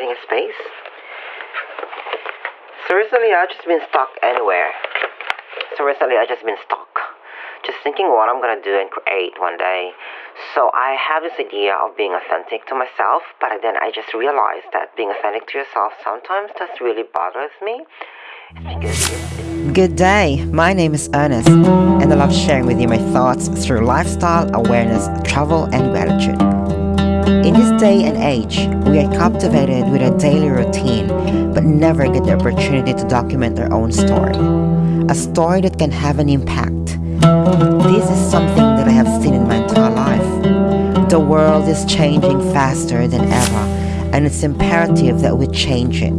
creating a space. So recently I've just been stuck anywhere. So recently I've just been stuck. Just thinking what I'm gonna do and create one day. So I have this idea of being authentic to myself, but then I just realized that being authentic to yourself sometimes just really bothers me. Good day, my name is Ernest, and I love sharing with you my thoughts through lifestyle, awareness, travel, and gratitude. In this day and age, we are captivated with our daily routine, but never get the opportunity to document our own story. A story that can have an impact. This is something that I have seen in my entire life. The world is changing faster than ever, and it's imperative that we change it.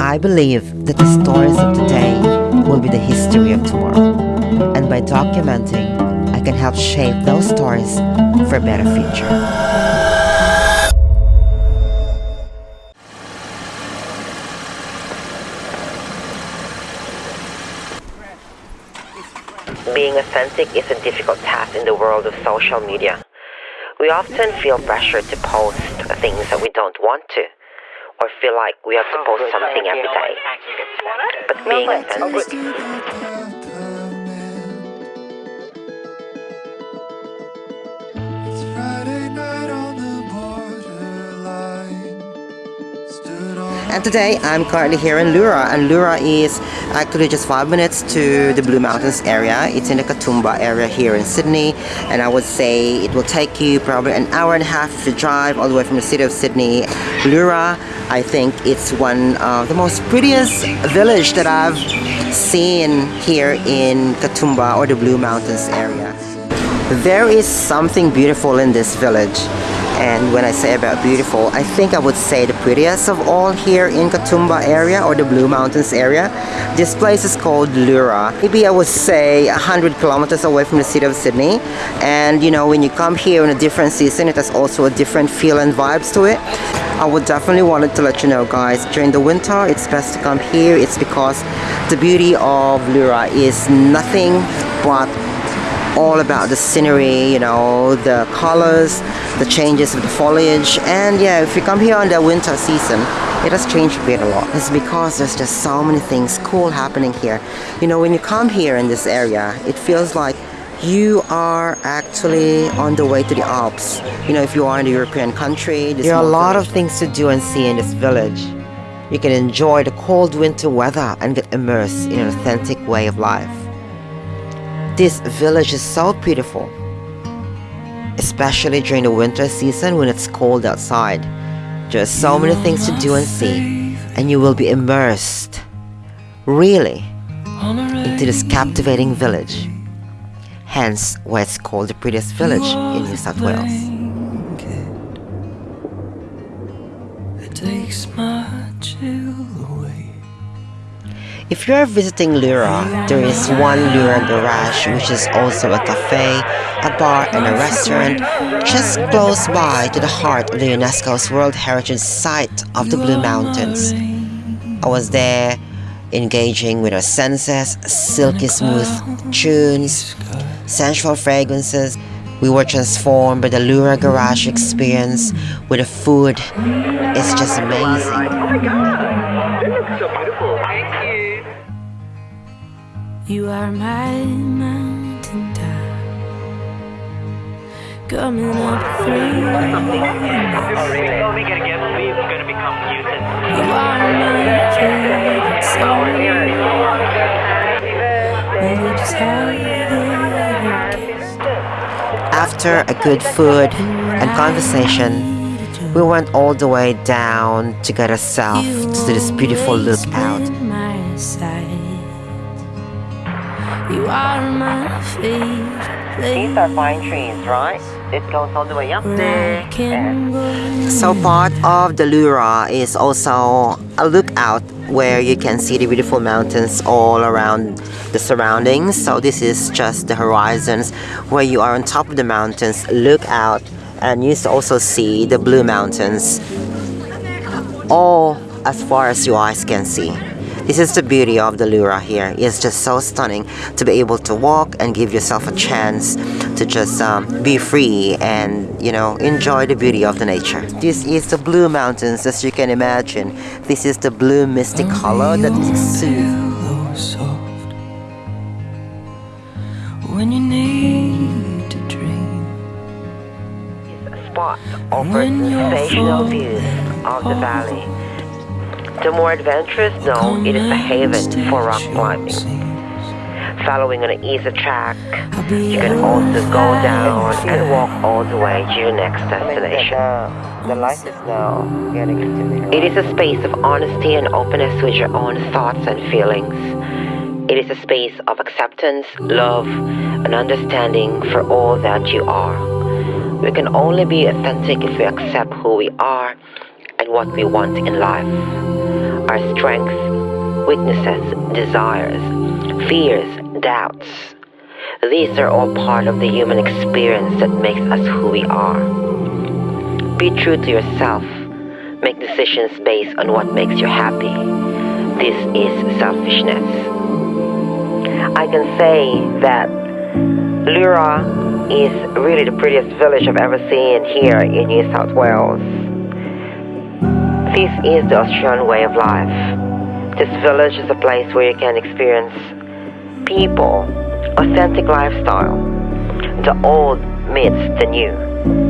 I believe that the stories of today will be the history of tomorrow. And by documenting, I can help shape those stories for a better future. Being authentic is a difficult task in the world of social media. We often feel pressure to post things that we don't want to or feel like we have to post something every day. But being authentic Friday night on the borderline. Stood on And today I'm currently here in Leura and Leura is actually just five minutes to the Blue Mountains area. It's in the Katoomba area here in Sydney and I would say it will take you probably an hour and a half you drive all the way from the city of Sydney. Leura, I think it's one of the most prettiest village that I've seen here in Katoomba or the Blue Mountains area. There is something beautiful in this village. And when I say about beautiful, I think I would say the prettiest of all here in Katoomba area or the Blue Mountains area. This place is called Leura. Maybe I would say 100 kilometers away from the city of Sydney. And you know, when you come here in a different season, it has also a different feel and vibes to it. I would definitely wanted to let you know guys, during the winter, it's best to come here. It's because the beauty of Leura is nothing but all about the scenery, you know, the colors, the changes of the foliage. And yeah, if you come here on the winter season, it has changed a bit a lot. It's because there's just so many things cool happening here. You know, when you come here in this area, it feels like you are actually on the way to the Alps. You know, if you are in a European country, there are a lot of things to do and see in this village. You can enjoy the cold winter weather and get immersed in an authentic way of life. This village is so beautiful, especially during the winter season when it's cold outside. There are so many things to do and see, and you will be immersed, really, into this captivating village. Hence why it's called the prettiest village in New South Wales. Takes my chill away. If you are visiting Leura, there is one Leura Garage which is also a cafe, a bar and a restaurant just close by to the heart of the UNESCO's World Heritage Site of the Blue Mountains. I was there engaging with our senses, silky smooth tunes, sensual fragrances. We were transformed by the Leura Garage experience with the food. It's just amazing. You are my mountain top. Coming up through You. Are my favorite song Will you just hold it After a good food and conversation, we went all the way down to get ourselves to this beautiful lookout. My side. You are my favorite These are pine trees, right? It goes all the way up there. I can go So part of the Leura is also a lookout where you can see the beautiful mountains all around the surroundings. So this is just the horizons where you are on top of the mountains, look out and you also see the blue mountains all as far as your eyes can see. This is the beauty of the Leura here. It's just so stunning to be able to walk and give yourself a chance to just um, be free and you know enjoy the beauty of the nature. This is the Blue Mountains as you can imagine. This is the blue misty color that exudes. pillow soft when you need to dream. spot offers sensational views of the valley. The more adventurous know it is a haven for rock climbing. Following an easy track, you can also go down and walk all the way to your next destination. The light is now getting into It is a space of honesty and openness with your own thoughts and feelings. It is a space of acceptance, love, and understanding for all that you are. We can only be authentic if we accept who we are and what we want in life. Our strengths, weaknesses, desires, fears, doubts. These are all part of the human experience that makes us who we are. Be true to yourself. Make decisions based on what makes you happy. This is selfishness. I can say that Leura is really the prettiest village I've ever seen here in New South Wales. This is the Australian way of life. This village is a place where you can experience people, authentic lifestyle, the old meets the new.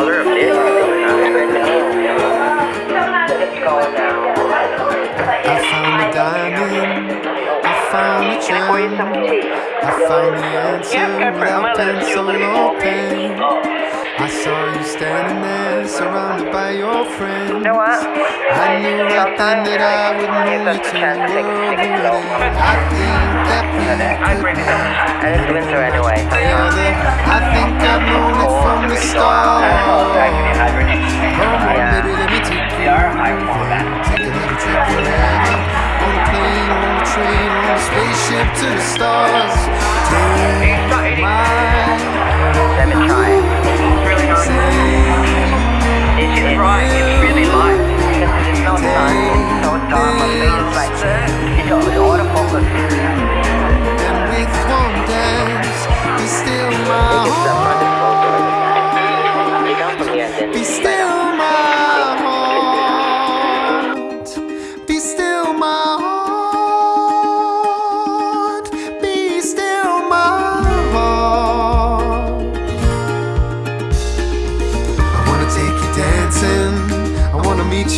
Of this. I found a diamond. I found a Can I found the answer without pencil or pen. I saw you standing there, surrounded by your friends. You know what? I knew right then that I would know you Gives us a till chance the to world it end. I think that we could And it's winter anyway. I think I've known it from the start. Come on, baby, let me take you. Take a little trip wherever. On a plane, on a train, on a spaceship to the stars. Take my Let me try it. Right. It's really light.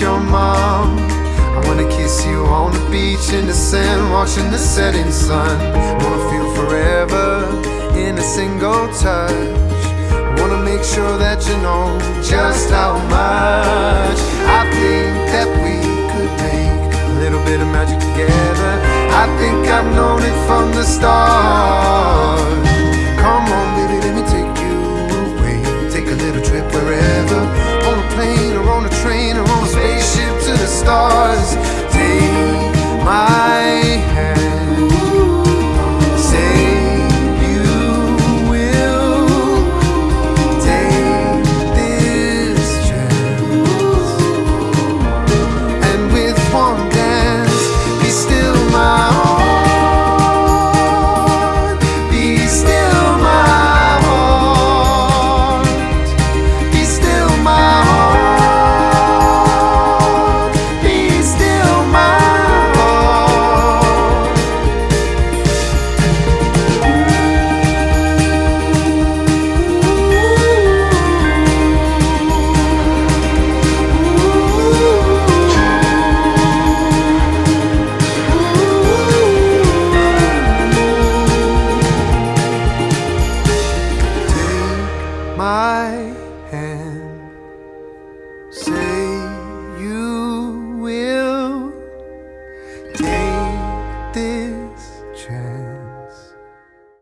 Your mom. I wanna kiss you on the beach in the sand, watching the setting sun. Wanna feel forever in a single touch. I Wanna make sure that you know just how much I think that we could make a little bit of magic together. I think I've known it from the start.